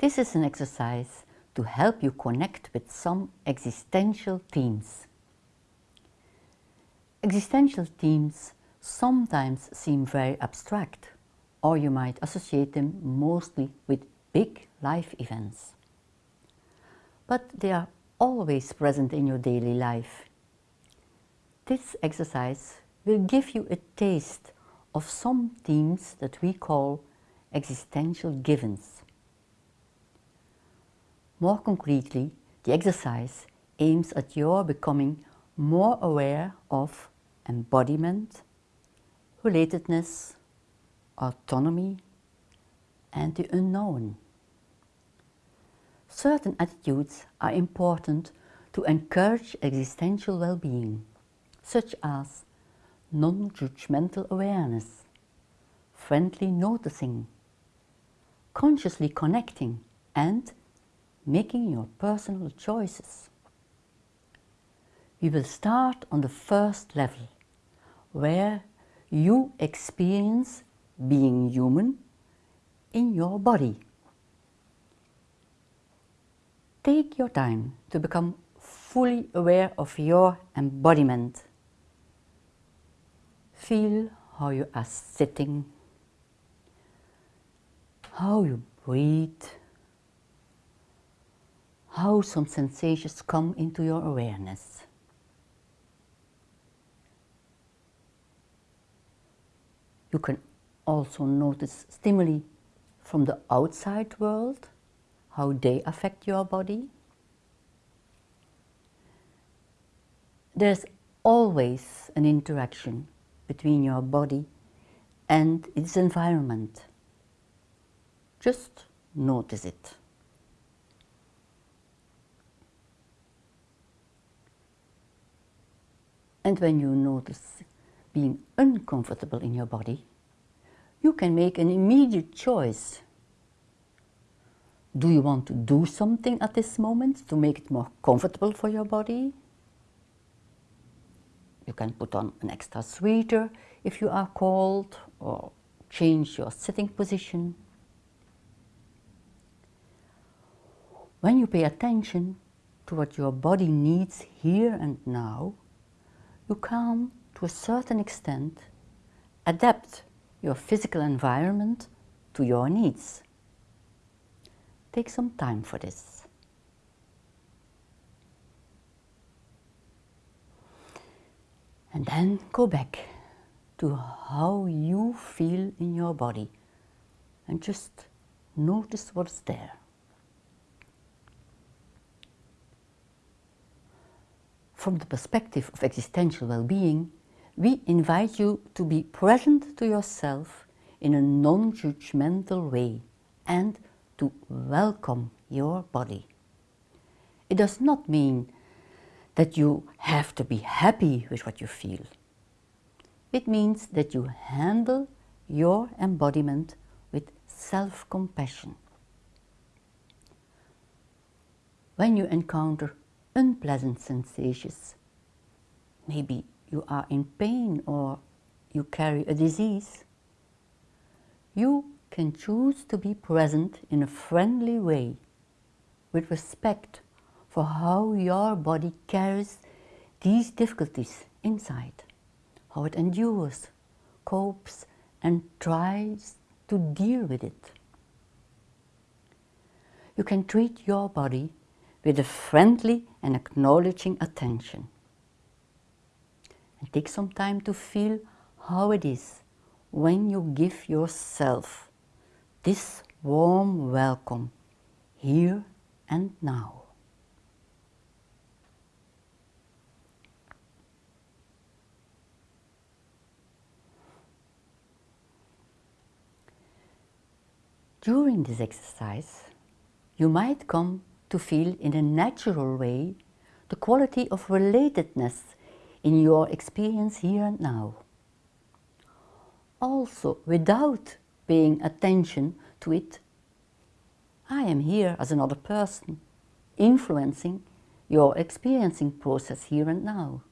This is an exercise to help you connect with some existential themes. Existential themes sometimes seem very abstract or you might associate them mostly with big life events. But they are always present in your daily life. This exercise will give you a taste of some themes that we call existential givens. More concretely, the exercise aims at your becoming more aware of embodiment, relatedness, autonomy and the unknown. Certain attitudes are important to encourage existential well-being, such as non-judgmental awareness, friendly noticing, consciously connecting and making your personal choices. We will start on the first level, where you experience being human in your body. Take your time to become fully aware of your embodiment. Feel how you are sitting, how you breathe, how some sensations come into your awareness. You can also notice stimuli from the outside world, how they affect your body. There's always an interaction between your body and its environment. Just notice it. And when you notice being uncomfortable in your body, you can make an immediate choice. Do you want to do something at this moment to make it more comfortable for your body? You can put on an extra sweater if you are cold or change your sitting position. When you pay attention to what your body needs here and now, you can, to a certain extent, adapt your physical environment to your needs. Take some time for this. And then go back to how you feel in your body and just notice what's there. From the perspective of existential well-being, we invite you to be present to yourself in a non-judgmental way and to welcome your body. It does not mean that you have to be happy with what you feel. It means that you handle your embodiment with self-compassion. When you encounter unpleasant sensations, maybe you are in pain or you carry a disease, you can choose to be present in a friendly way with respect for how your body carries these difficulties inside, how it endures, copes and tries to deal with it. You can treat your body with a friendly and acknowledging attention and take some time to feel how it is when you give yourself this warm welcome here and now. During this exercise, you might come to feel in a natural way the quality of relatedness in your experience here and now. Also, without paying attention to it, I am here as another person, influencing your experiencing process here and now.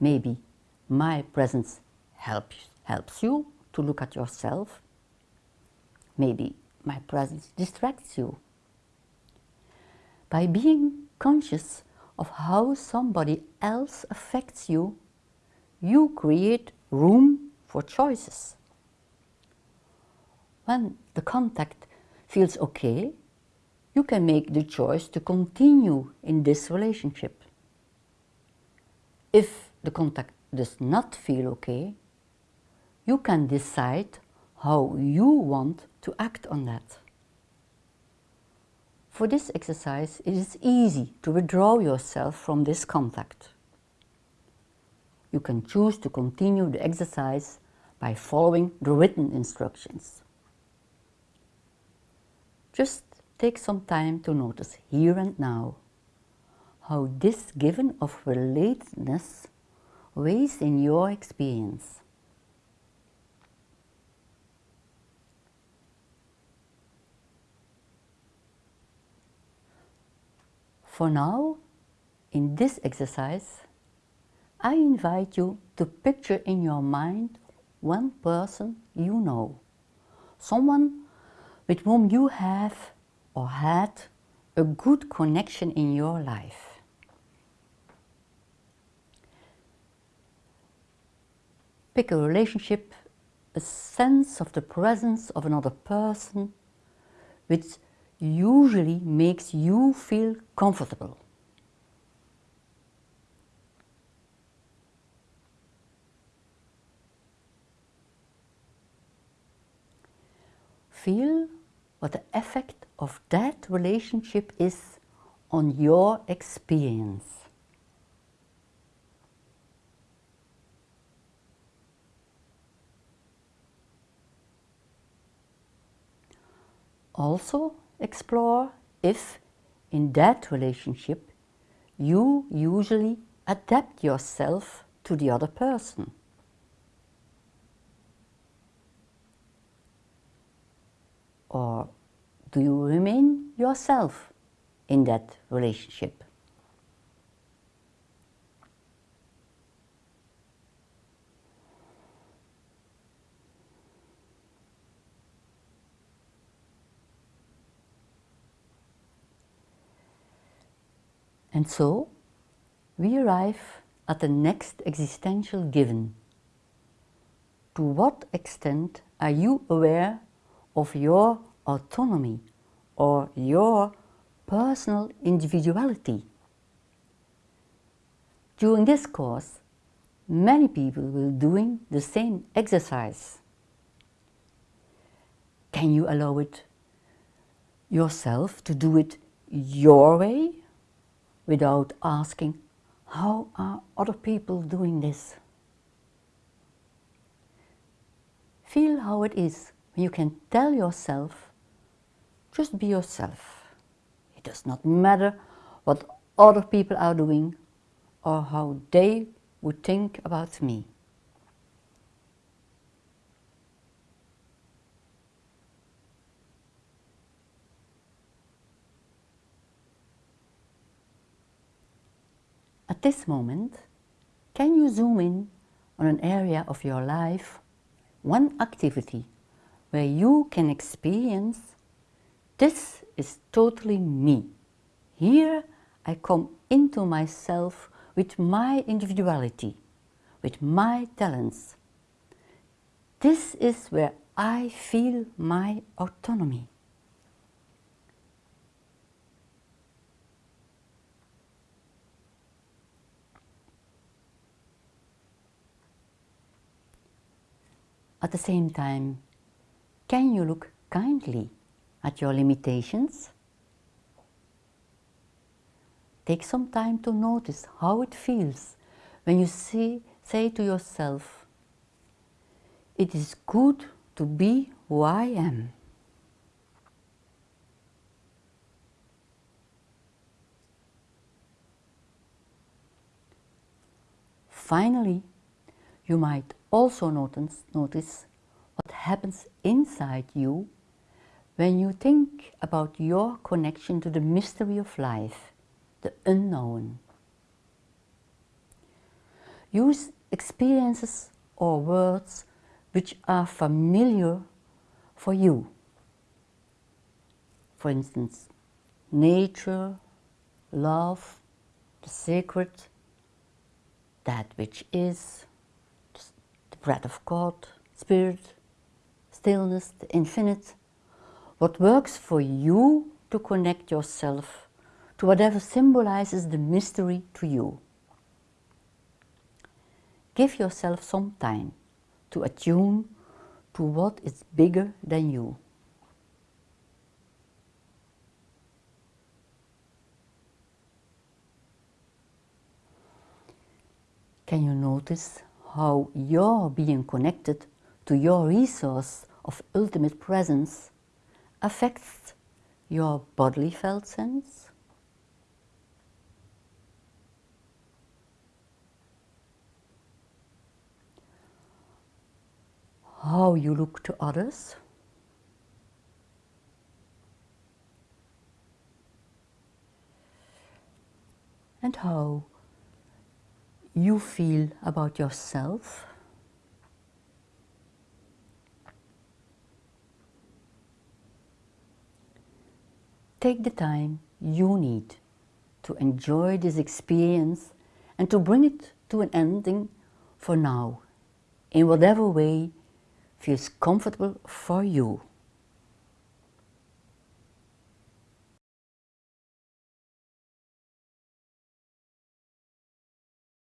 Maybe my presence helps, helps you to look at yourself. Maybe my presence distracts you. By being conscious of how somebody else affects you, you create room for choices. When the contact feels okay, you can make the choice to continue in this relationship. If the contact does not feel okay, you can decide how you want to act on that. For this exercise, it is easy to withdraw yourself from this contact. You can choose to continue the exercise by following the written instructions. Just take some time to notice here and now how this given of relatedness weighs in your experience. For now, in this exercise, I invite you to picture in your mind one person you know, someone with whom you have or had a good connection in your life. Pick a relationship, a sense of the presence of another person which usually makes you feel comfortable. Feel what the effect of that relationship is on your experience. Also explore if in that relationship you usually adapt yourself to the other person. Or do you remain yourself in that relationship? And so, we arrive at the next existential given. To what extent are you aware of your autonomy or your personal individuality? During this course, many people will doing the same exercise. Can you allow it yourself to do it your way without asking, how are other people doing this? Feel how it is when you can tell yourself, just be yourself. It does not matter what other people are doing or how they would think about me. At this moment, can you zoom in on an area of your life, one activity where you can experience this is totally me. Here I come into myself with my individuality, with my talents. This is where I feel my autonomy. At the same time, can you look kindly at your limitations? Take some time to notice how it feels when you see, say to yourself, it is good to be who I am. Finally, you might also notice, notice what happens inside you when you think about your connection to the mystery of life, the unknown. Use experiences or words which are familiar for you. for instance, nature, love, the sacred, that which is, breath of God, spirit, stillness, the infinite, what works for you to connect yourself to whatever symbolizes the mystery to you. Give yourself some time to attune to what is bigger than you. Can you notice how your being connected to your resource of ultimate presence affects your bodily felt sense? How you look to others? And how you feel about yourself? Take the time you need to enjoy this experience and to bring it to an ending for now, in whatever way feels comfortable for you.